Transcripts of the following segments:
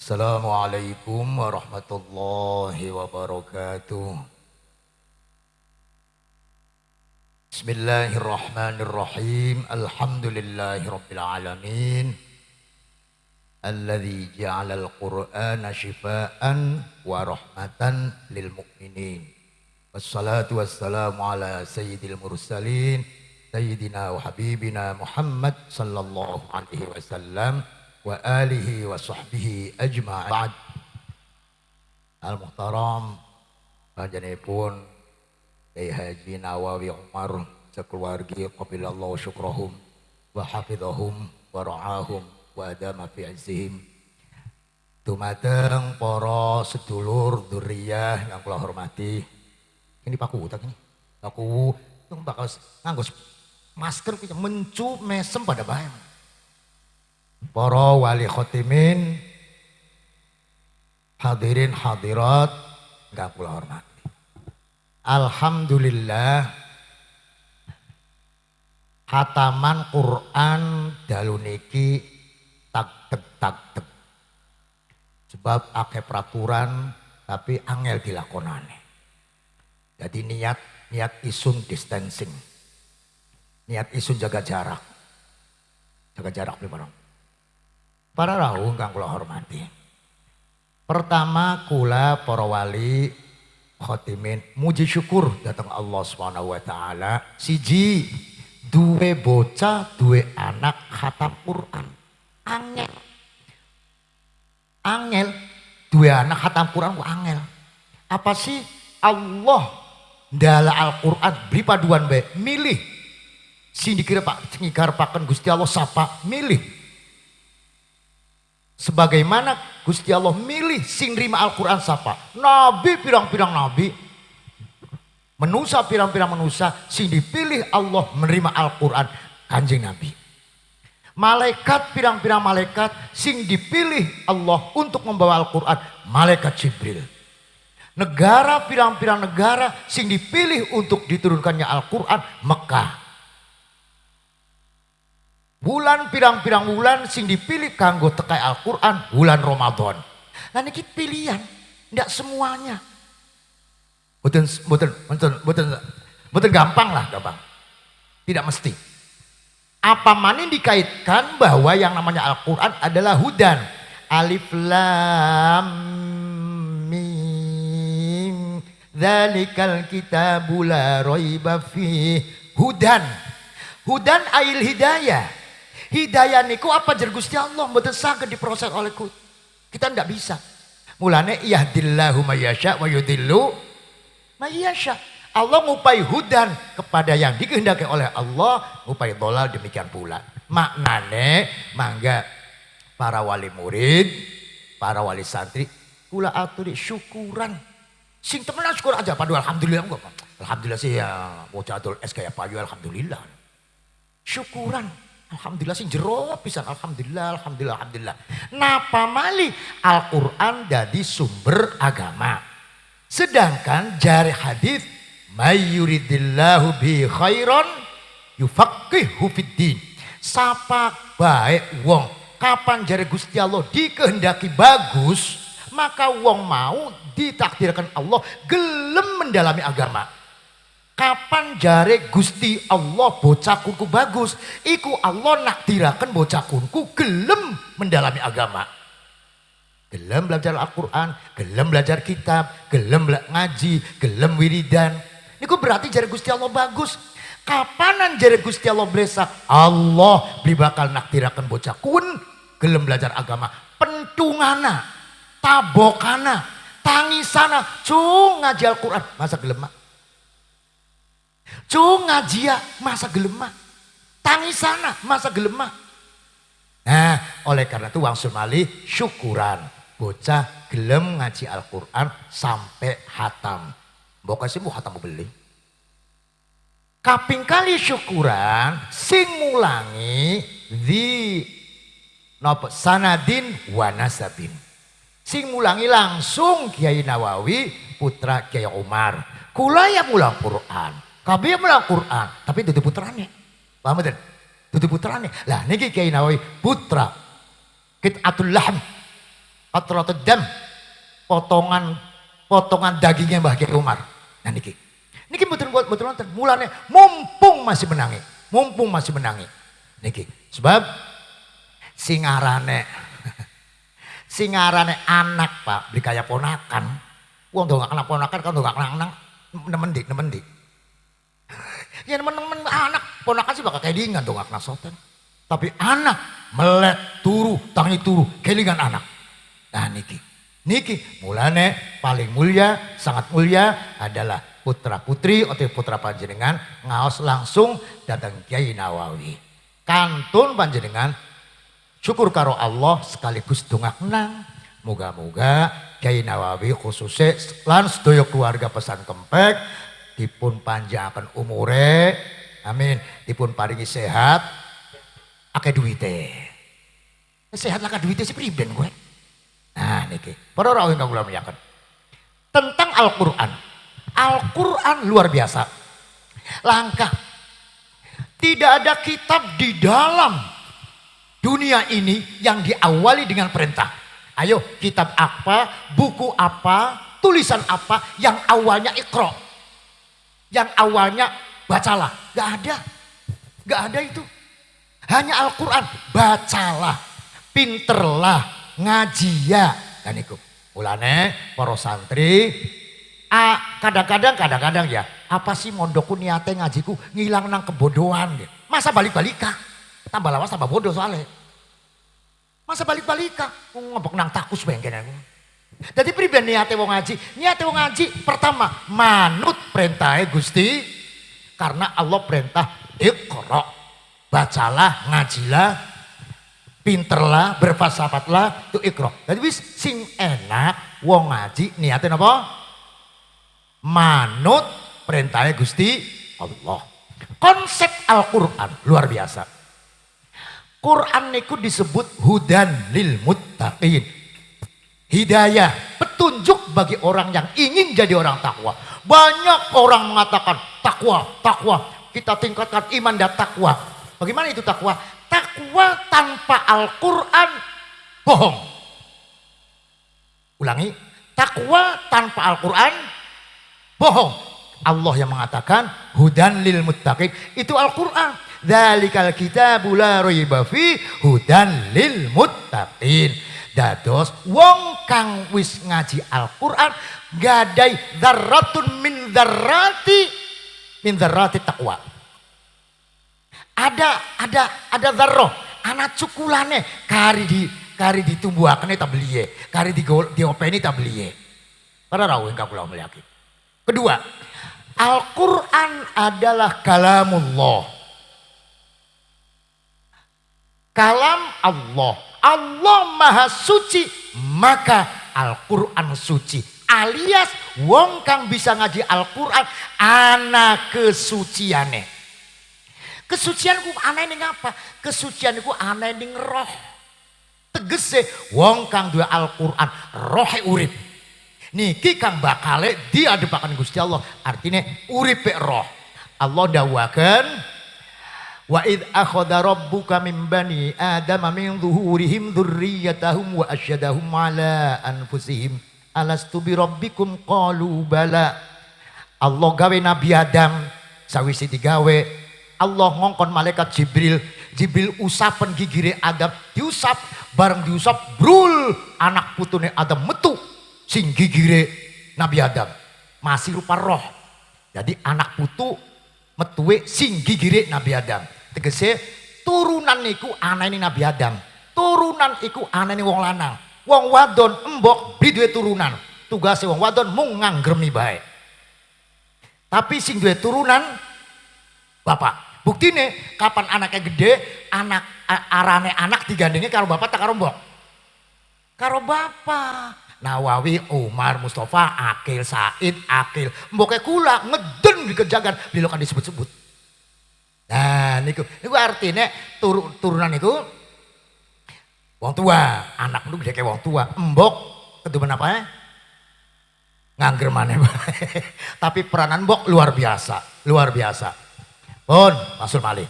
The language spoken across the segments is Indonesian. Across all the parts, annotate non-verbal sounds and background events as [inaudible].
Assalamualaikum warahmatullahi wabarakatuh. Bismillahirrahmanirrahim. Alhamdulillahi rabbil alamin. Alladzi ja'ala al-Qur'ana shifaan wa rahmatan lil mu'minin. Wassalatu wassalamu ala sayyidil mursalin. Sayyidina wa habibina Muhammad sallallahu alaihi wasallam wa alihi wa sahbihi ajma'in. Al-Muhtaram panjenenganipun Kiai Haji Nawawi Umar sekeluarga qabilallahu syukrahum wa hafizahum wa ra'ahum wa adama fi izzihim. Dumateng para sedulur duriyah yang kula hormati. Ini Pak tak ini. Aku bakal nganggo masker mencu mesem pada bayang. Para wali khotimin, hadirin hadirat, nggak pula hormati. Alhamdulillah, hataman Quran dalu niki tak tek tak tek. Sebab akeh peraturan tapi angel dilakonane. Jadi niat niat isun distancing. Niat isun jaga jarak. Jaga jarak di barang. Para rawuh kang kula hormati. Pertama kula para wali khotimin muji syukur datang Allah Subhanahu wa taala. Siji duwe bocah duwe anak khatam Quran. Angel. Angel. Duwe anak khatam Quran ku angel. Apa sih? Allah ndala Al-Quran beri paduan baik milih. Sing dikira Pak pakan Gusti Allah sapa? Milih Sebagaimana Gusti Allah milih sing rima Al-Quran sapa. Nabi pirang-pirang nabi. Menusa pirang-pirang menusa sing dipilih Allah menerima Al-Quran kanjeng Nabi. Malaikat pirang-pirang malaikat sing dipilih Allah untuk membawa Al-Quran. Malaikat Jibril. Negara pirang-pirang negara sing dipilih untuk diturunkannya Al-Quran Mekah. Bulan pirang-pirang bulan sing dipilih kanggo tekai Al-Quran bulan Ramadan. Nah ini pilihan, tidak semuanya. Betul, betul, betul, betul, betul gampang lah, gampang. Tidak mesti. Apa mana dikaitkan bahwa yang namanya Al-Quran adalah hudan. Alif lam mim. Zalikal kitabu la raiba. Hudan. Hudan ail hidayah Hidayah niku apa jer Gusti Allah mboten saged diproses oleh ku. Kita ndak bisa. Mulane yahdillahu mayyasha wa yudhillu mayyasha. Allah ngupai hudan kepada yang dikehendaki oleh Allah, ngupai dolal demikian pula. Maknane mangga para wali murid, para wali santri kula aturi syukuran. Sing temenan syukur aja padu alhamdulillah Alhamdulillah sih ya bocah es kayak payu alhamdulillah. Syukuran. Alhamdulillah sih jero pisan alhamdulillah alhamdulillah alhamdulillah. Napa mali Al-Qur'an jadi sumber agama. Sedangkan jari hadis mayyuridillahu bi khairan yufaqihu fiddin. Sapa baik wong kapan jari Gusti Allah dikehendaki bagus maka wong mau ditakdirkan Allah gelem mendalami agama. Kapan jare Gusti Allah bocah kunku bagus, iku Allah nakdirakan bocah kunku gelem mendalami agama. Gelem belajar Al-Quran, gelem belajar kitab, gelem ngaji, gelem wiridan. Iku berarti jare Gusti Allah bagus. Kapanan jare Gusti Allah beresa? Allah beli bakal nakdirakan bocah kun gelem belajar agama. Pentungana, tabokana, tangisana, cung ngaji Al-Quran. Masa gelem Cung ngajia masa gelemah. Tangisana masa gelemah. Nah oleh karena itu Wang Sumali syukuran. Bocah gelem ngaji Al-Quran sampai hatam. Mbok kasih mau hatam beli. Kaping kali syukuran sing mulangi di nopo sanadin wanasabin. Sing mulangi langsung Kiai Nawawi putra Kiai Umar. Kula yang mulang Quran. Kabeh melang Quran, tapi dudu putrane. Paham mboten? Dudu putrane. Lah niki Kiai Nawawi putra. Qit'atul lahm. Qatratud dam. Potongan potongan dagingnya Mbah Kiai Umar. Nah niki. Niki buat betul nonton. Mulane mumpung masih menangi. Mumpung masih menangi. Niki. Sebab singarane [laughs] singarane anak Pak, beli kayak ponakan. Wong dong gak kena ponakan kan dong gak kena anak. Nemen dik, nemen dik. Ya nemen-nemen anak, ponakan sih bakal kelingan dong gak kena soten. Tapi anak melek turu, tangi turu, kelingan anak. Nah niki, niki mulane paling mulia, sangat mulia adalah putra putri atau putra panjenengan ngaos langsung datang Kiai Nawawi. Kantun panjenengan syukur karo Allah sekaligus dongak nang. Moga-moga Kiai Nawawi khususnya lan sedaya keluarga pesan kempek dipun panjangkan umure. Amin. Dipun paringi sehat. Akeh duwite. Sehat lah duwite sih priben gue. Nah niki, para rawuh ingkang kula muliakan. Tentang Al-Qur'an. Al-Qur'an luar biasa. Langkah. Tidak ada kitab di dalam dunia ini yang diawali dengan perintah. Ayo kitab apa, buku apa, tulisan apa yang awalnya ikro. Yang awalnya bacalah. Gak ada. Gak ada itu. Hanya Al-Quran. Bacalah. Pinterlah ngaji ya kan iku mulane para santri kadang-kadang kadang-kadang ya apa sih mondokku niate ngajiku ngilang nang kebodohan gitu. masa balik-balika tambah lawas tambah bodoh soalnya masa balik-balika ngobok nang takus bengken aku jadi pribadi niate wong ngaji niate wong ngaji pertama manut perintahnya Gusti karena Allah perintah ikhra bacalah ngajilah pinterlah, berfalsafatlah, itu ikro. Jadi wis sing enak wong ngaji niatnya apa? Manut perintahnya Gusti Allah. Konsep Al-Qur'an luar biasa. Quran niku disebut hudan lil muttaqin. Hidayah, petunjuk bagi orang yang ingin jadi orang takwa. Banyak orang mengatakan takwa, takwa. Kita tingkatkan iman dan takwa. Bagaimana itu takwa? takwa tanpa Al-Quran bohong. Ulangi, takwa tanpa Al-Quran bohong. Allah yang mengatakan hudan lil muttaqin itu Al-Quran. Dzalikal kitabu la raiba fi hudan lil muttaqin. Dados wong kang wis ngaji Al-Qur'an gadai dzarratun min dzarrati min dzarrati taqwa. Ada ada ada zarroh anak cukulane kari di kari ditumbuhaken ta beliye kari di diopeni ta beliye para rawuh ingkang kula mulyakaken kedua Al-Qur'an adalah kalamullah. Kalam Allah Allah maha suci maka Al-Qur'an suci alias wong kang bisa ngaji Al-Qur'an anak kesuciane Kesucian ku aneh ning apa? Kesucian ku aneh ning roh. Tegese wong kang dua Al-Qur'an rohe urip. Niki kang bakale diadepaken Gusti Allah. Artinya urip roh. Allah dawakan Wa id akhadha rabbuka min bani adama min zuhurihim dzurriyyatahum wa asyadahum ala anfusihim. Alastu bi rabbikum? Qalu bala. Allah gawe Nabi Adam. Sawise digawe. Allah ngongkon malaikat Jibril. Jibril usapan gigire Adam diusap bareng diusap brul anak putune Adam metu sing gigire Nabi Adam. Masih rupa roh. Jadi anak putu metuwe sing gigire Nabi Adam tegese turunan niku ini Nabi Adam turunan iku ini wong lanang wong wadon embok beli turunan tugasnya wong wadon mung nganggremi baik tapi sing turunan bapak Bukti nih, kapan anaknya gede, anak arane anak digandengnya karo bapak tak karo mbok. Karo bapak. Nawawi, Umar, Mustafa, Akil, Said, Akil. Mboknya kula ngeden di kejagan, kan disebut-sebut. Nah, niku, niku artinya tur, turunan itu wong tua, anak itu gede kayak wong tua. Mbok ketuban apa ya? Ngangger mana [laughs] Tapi peranan mbok luar biasa, luar biasa. Pun, Masul Malik.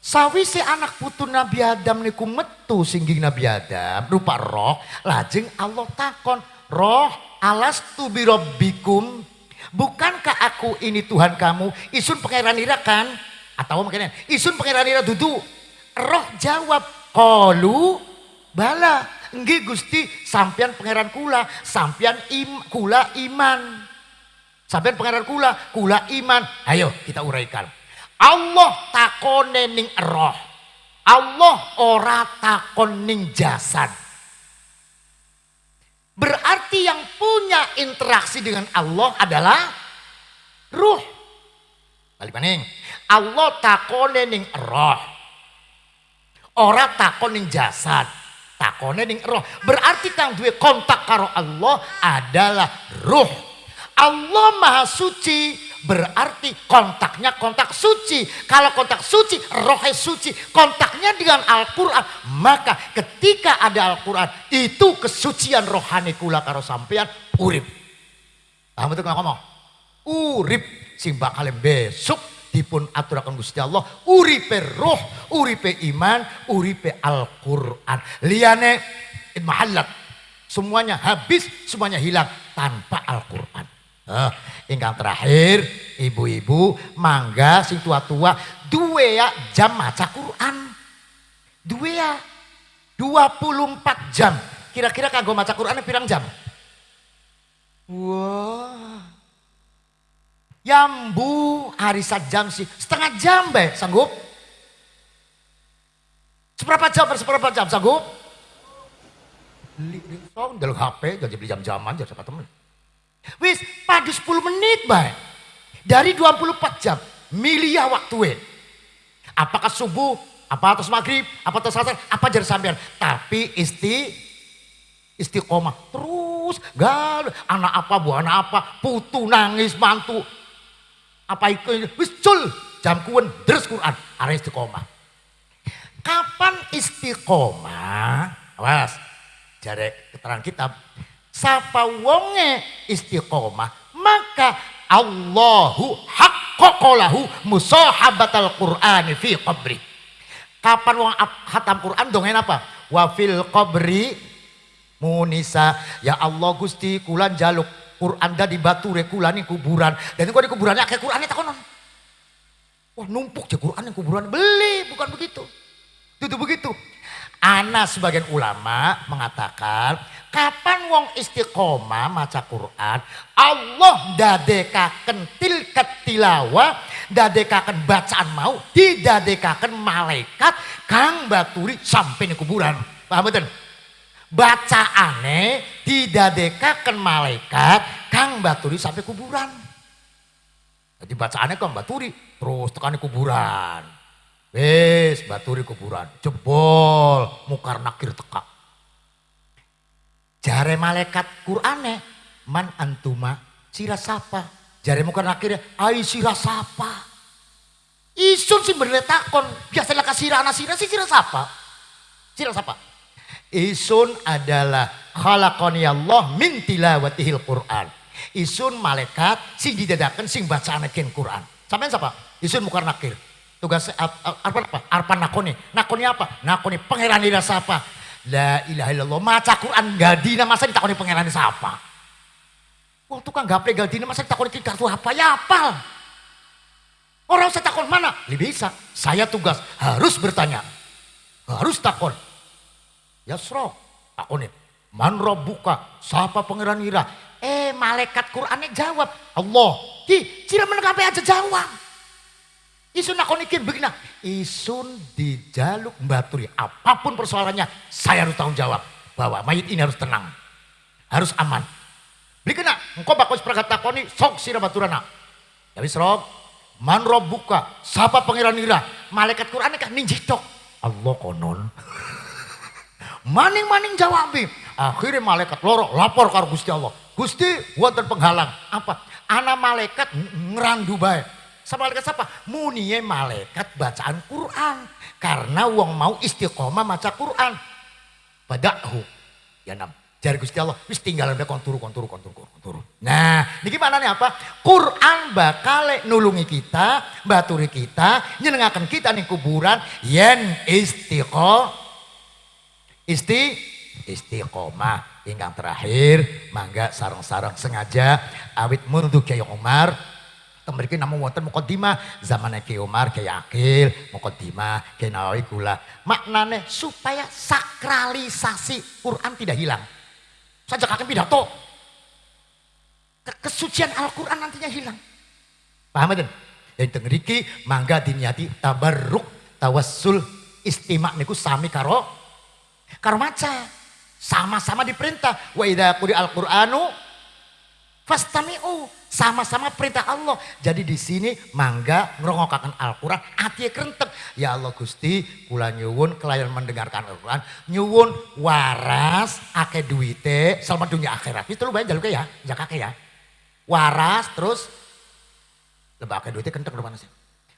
Sawise anak putu Nabi Adam niku metu singging Nabi Adam rupa roh, lajeng Allah takon, "Roh, alas tu birabbikum? Bukankah aku ini Tuhan kamu? Isun pangeran ira kan?" Atau mungkin isun pangeran ira dudu. Roh jawab, "Qalu bala." Nggih Gusti, sampean pangeran kula, sampean im, kula iman. Sampean pangeran kula, kula iman. Ayo kita uraikan. Allah takone ning roh. Allah ora takon ning jasad. Berarti yang punya interaksi dengan Allah adalah ruh. Balik maning. Allah takone ning roh. Ora takon ning jasad. Takone ning roh. Berarti kang duwe kontak karo Allah adalah ruh. Allah Maha Suci berarti kontaknya kontak suci. Kalau kontak suci, rohnya suci. Kontaknya dengan Al-Quran. Maka ketika ada Al-Quran, itu kesucian rohani kula karo sampean urip. Paham itu ngomong? Urip sing bakal besok dipun aturakan Gusti Allah uripe roh, uripe iman, uripe Al-Qur'an. Liane mahallat. Semuanya habis, semuanya hilang tanpa Al-Qur'an. Uh, ingkang terakhir, ibu-ibu, mangga sing tua-tua, dua ya jam maca Quran. Dua ya, 24 jam. Kira-kira kanggo maca Quran pirang jam? Wah. Yambu hari jam sih, setengah jam be, sanggup? Seberapa jam, seberapa jam, sanggup? Beli, beli, HP, jadi beli jam-jaman, jadi siapa temen. Wis pada 10 menit baik. Dari 24 jam. Milia waktu we. Apakah subuh, apa atas maghrib, apa atas asar, apa jadi sampean. Tapi isti istiqomah terus gal anak apa bu anak apa putu nangis mantu apa itu wis cul jam kuen deres Quran. Arah istiqomah. Kapan istiqomah? Awas jarek keterangan kitab. Sapa wonge istiqomah maka Allahu haqqaqalahu musahabatal Qur'ani fi qabri. Kapan wong hatam Quran dongen apa? Wa fil qabri munisa. Ya Allah Gusti kulan jaluk Quran di batu kulan kuburan. Dan kok di kuburannya kayak Quran itu konon? Wah numpuk je Quran yang kuburan. Beli bukan begitu. Itu begitu. Ana sebagian ulama mengatakan kapan wong istiqomah maca Quran Allah dadekaken tilkat tilawa dadekaken bacaan mau didadekaken malaikat kang baturi sampai di kuburan. Paham betul bacaane didadekaken malaikat kang baturi sampai kuburan jadi bacaannya kang baturi terus tekan kuburan Wes baturi kuburan, jebol mukar nakir teka. Jare malaikat Qur'ane man antuma sira sapa. Jare mukar nakir ai sira sapa. Isun sih berletakon biasalah kasih anak sira si sira sapa. Sira sapa. Isun adalah khalaqani Allah min tilawatihil Qur'an. Isun malaikat sing didadakan sing bacaan Quran. Sampai siapa? Isun mukar nakir. Tugas apa apa? Arpan nakoni. Nakoni apa? Nakoni pangeran ira sapa la ilaha illallah maca Quran gadina masa ditakoni pangeran sapa wong tukang gaple gadina masa ditakoni kartu apa? Ya apal. Orang saya takon mana? Lebih bisa. Saya tugas harus bertanya. Harus takon ya sro takoni man buka siapa pangeran ira eh malaikat Qurannya jawab Allah ki cira menengah aja jawab Isun aku nikir begini. Isun dijaluk baturi. Apa pun persoalannya saya harus tanggung jawab. Bahwa mayit ini harus tenang. Harus aman. Beli kena. Engkau bakal seperangkat takoni sok sirah baturana. Ya wis rob. Man rob buka. Sapa pangeran ira. Malaikat Quran kan ninjitok. Allah konon. [laughs] Maning-maning jawab. Akhirnya malaikat lorok lapor ke Gusti Allah. Gusti wonten penghalang. Apa? Anak malaikat ngerandu baik sama malaikat siapa? Munie malaikat bacaan Quran. Karena uang mau istiqomah maca Quran. Padahu. Ya nam. Jari Gusti Allah, wis tinggal mbek kon turu kon turu kon turu kon turu. Nah, niki manane apa? Quran bakal nulungi kita, baturi kita, nyenengaken kita ning kuburan yen istiqo isti istiqomah ingkang terakhir mangga sarang-sarang sengaja awit mundu Kiai Umar Temeriki namun wonten mukodima zaman Kiai Umar, Kiai Akil, mukodima, Kiai Nawawi gula. Maknane supaya sakralisasi Quran tidak hilang. Saja kakek pidato. Kesucian Al-Quran nantinya hilang. Paham kan? Yang tengeriki mangga diniati tabarruk tawassul istimak niku sami karo karo maca. Sama-sama diperintah. Wa idha kuri al-Qur'anu fastami'u sama-sama perintah Allah. Jadi di sini mangga ngerongokakan Al-Quran, hati kerentek. Ya Allah Gusti, kula nyuwun kelayan mendengarkan Al-Quran, nyuwun waras, ake duite, selamat dunia akhirat. Itu lu bayar jaluknya ya, jakake ya. Waras terus, lebih ake duite kentek mana sih?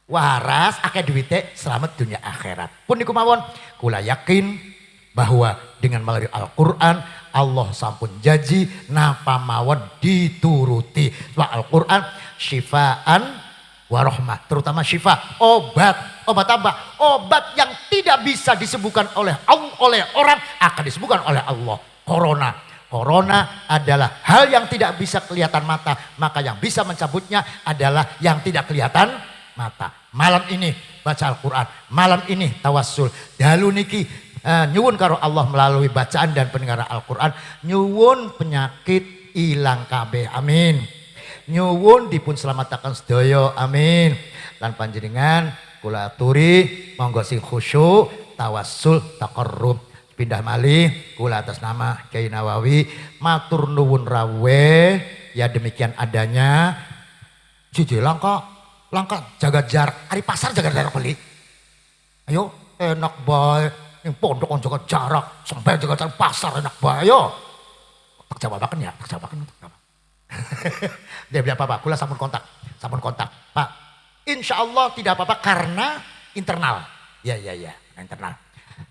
Waras, ake duite, selamat dunia akhirat. Pun niku mawon, kula yakin bahwa dengan melalui Al-Quran Allah sampun janji napa mawon dituruti. Wa Al-Qur'an syifaan warohmah. Terutama syifa, obat. Obat apa? Obat yang tidak bisa disembuhkan oleh oleh orang akan disembuhkan oleh Allah. Corona. Corona adalah hal yang tidak bisa kelihatan mata. Maka yang bisa mencabutnya adalah yang tidak kelihatan mata. Malam ini baca Al-Quran. Malam ini tawassul. Dalu niki uh, nyuwun karo Allah melalui bacaan dan pendengaran Al-Quran. Nyuwun penyakit hilang kabeh. Amin. Nyuwun dipun selamatakan sedaya. Amin. Lan panjenengan kula aturi monggo sing khusyuk tawassul taqarrub. Pindah malih kula atas nama Kiai Nawawi. Matur nuwun rawe ya demikian adanya. Cici langka langka. Jaga jarak. Hari pasar jaga jarak beli ayo enak baik yang pondok on jaga jarak, sampai jaga jarak pasar enak bayo. Tak jawabakan ya, tak jawabakan untuk apa. [laughs] Dia bilang apa-apa, kula sampun kontak, sampun kontak. Pak, insya Allah tidak apa-apa karena internal. Ya, ya, ya, internal.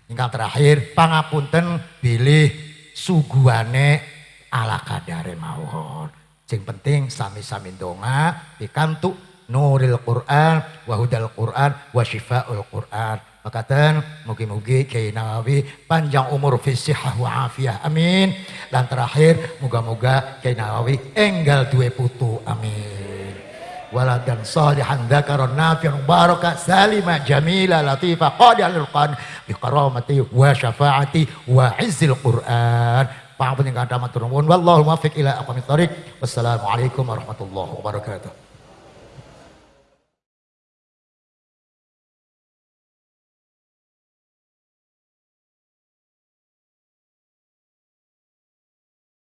Hingga terakhir, pangapunten pilih suguane ala kadare mawon. Sing penting sami-sami donga pikantuk nuril Quran, wahudal Quran, wa syifaul Quran. Makatan mugi-mugi Kiai Nawawi panjang umur fisihah wa afiyah. Amin. Dan terakhir moga-moga Kiai Nawawi enggal dua putu. Amin. Waladan salihan dzakaron nafi'an baraka salima jamila latifa qadi'al qan bi karamati wa syafaati wa izzil Qur'an. Pangapunten kata matur nuwun wallahu muwaffiq ila aqwamit thoriq. Wassalamualaikum warahmatullahi wabarakatuh.